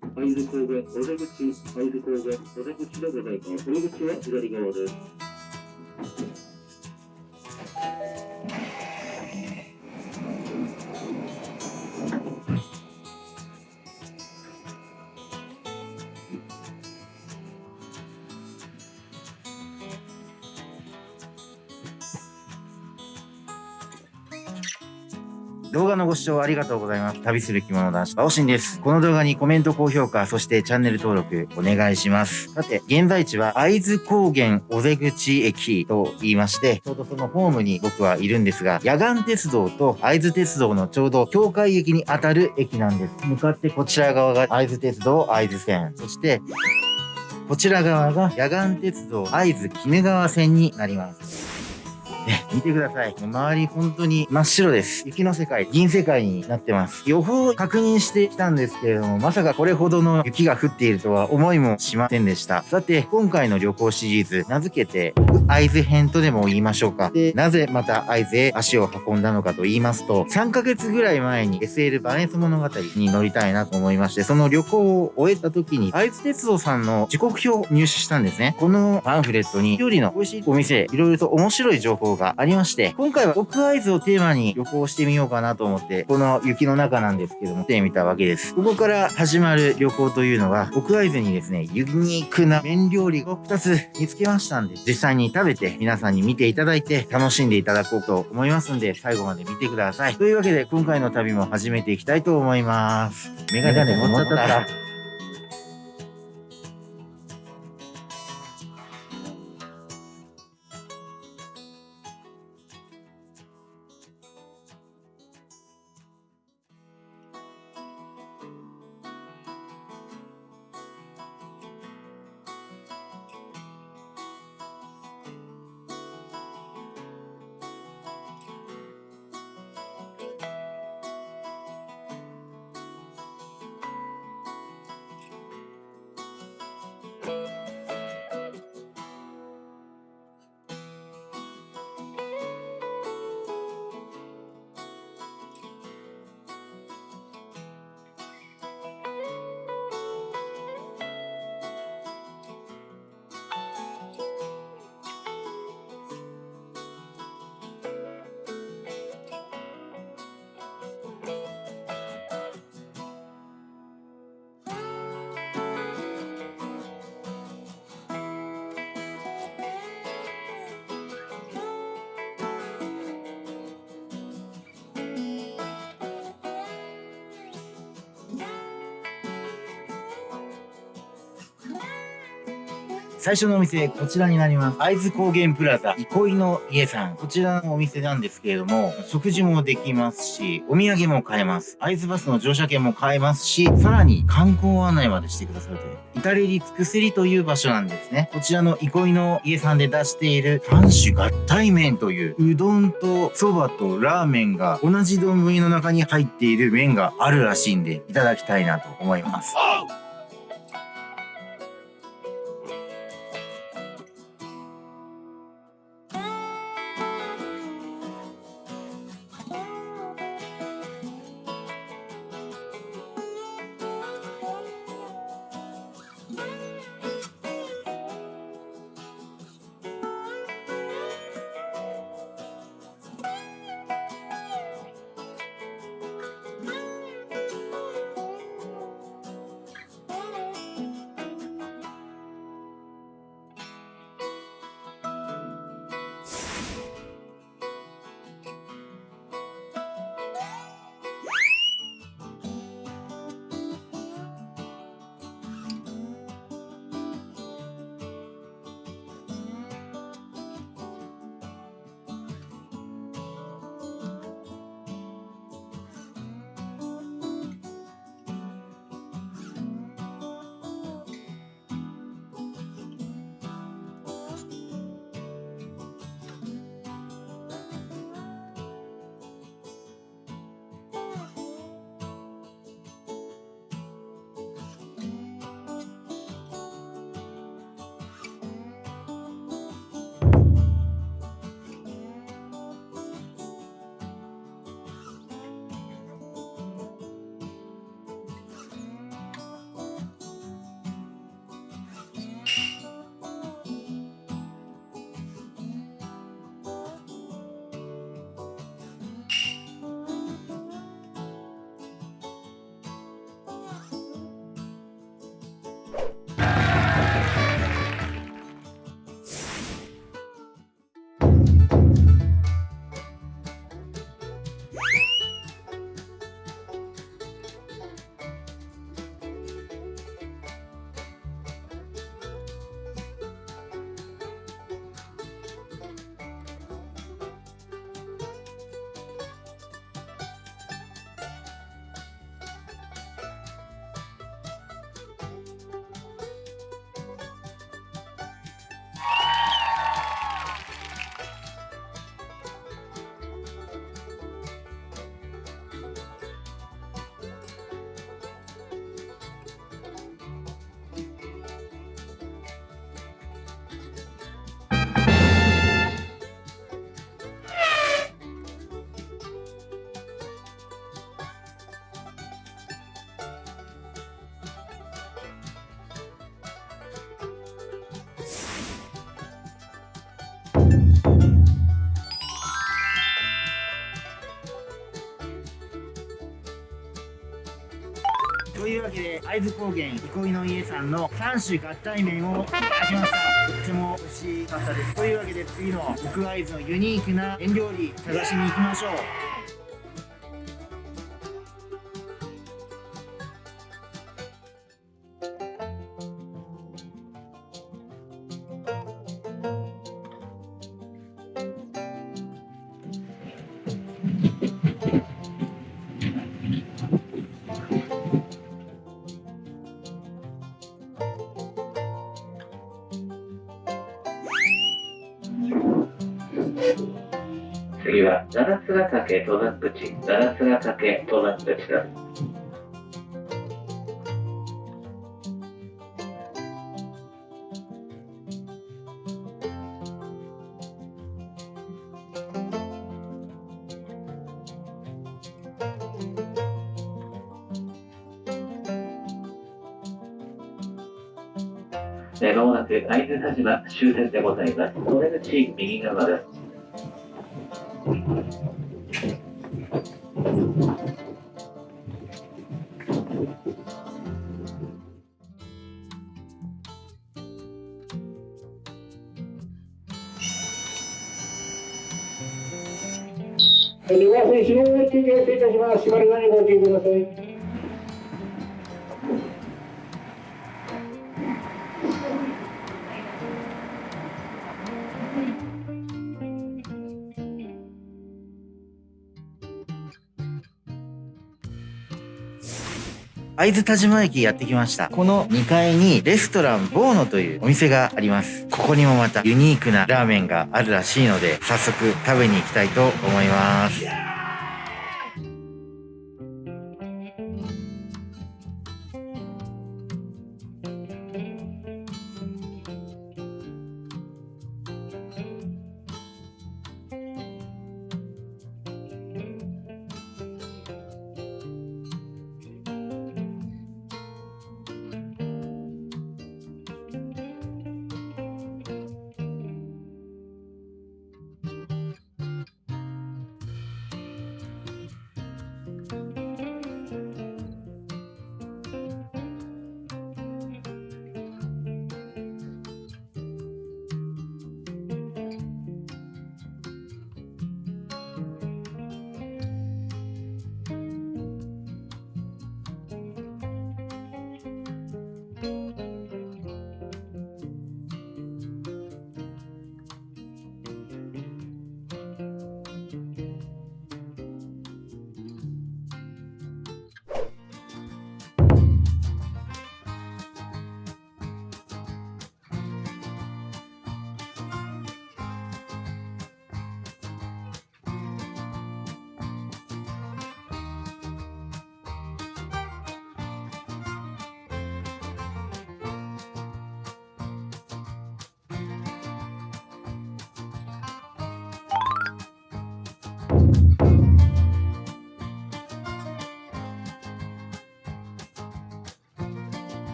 会津高原、お出口、会津高原、お出口でございます。お出口は左側です。動画のご視聴ありがとうございます。旅する着物男子、バオシンです。この動画にコメント、高評価、そしてチャンネル登録お願いします。さて、現在地は会津高原尾瀬口駅と言いまして、ちょうどそのホームに僕はいるんですが、野岩鉄道と会津鉄道のちょうど境界駅にあたる駅なんです。向かってこちら側が会津鉄道会津線、そしてこちら側が野岩鉄道会津鬼怒川線になります。ね、見てください。周り本当に真っ白です。雪の世界、銀世界になってます。予報を確認してきたんですけれども、まさかこれほどの雪が降っているとは思いもしませんでした。さて、今回の旅行シリーズ、名付けて、会津編とでも言いましょうか。で、なぜまた会津へ足を運んだのかと言いますと、3ヶ月ぐらい前に SL バネス物語に乗りたいなと思いまして、その旅行を終えた時に、会津鉄道さんの時刻表を入手したんですね。このパンフレットに、料理の美味しいお店、いろいろと面白い情報がありまして、今回は奥会津をテーマに旅行してみようかなと思って、この雪の中なんですけども、来てみたわけです。ここから始まる旅行というのは、奥会津にですね、ユニークな麺料理を2つ見つけましたんで、実際に食べて皆さんに見ていただいて、楽しんでいただこうと思いますんで、最後まで見てください。というわけで、今回の旅も始めていきたいと思います。メガネ持っちゃった。最初のお店、こちらになります。会津高原プラザ、憩いの家さん。こちらのお店なんですけれども、食事もできますし、お土産も買えます。会津バスの乗車券も買えますし、さらに観光案内までしてくださるという、至れり尽くせりという場所なんですね。こちらの憩いの家さんで出している三種合体麺という、うどんと蕎麦とラーメンが同じ丼の中に入っている麺があるらしいんで、いただきたいなと思います。というわけで会津高原憩いの家さんの3種合体麺をいただきました。とっても美味しかったです。というわけで次の僕会津のユニークな麺料理探しに行きましょう。次は、七つヶ岳登山口、七つヶ岳登山口だ。えーまもなく会津田島終点でございます。お出口右側です。します。閉まる前にご注意ください。会津田島駅やってきました。この2階にレストランボーノというお店があります。ここにもまたユニークなラーメンがあるらしいので、早速食べに行きたいと思います。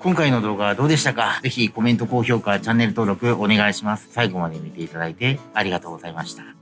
今回の動画はどうでしたか？ぜひコメント、高評価、チャンネル登録お願いします。最後まで見ていただいてありがとうございました。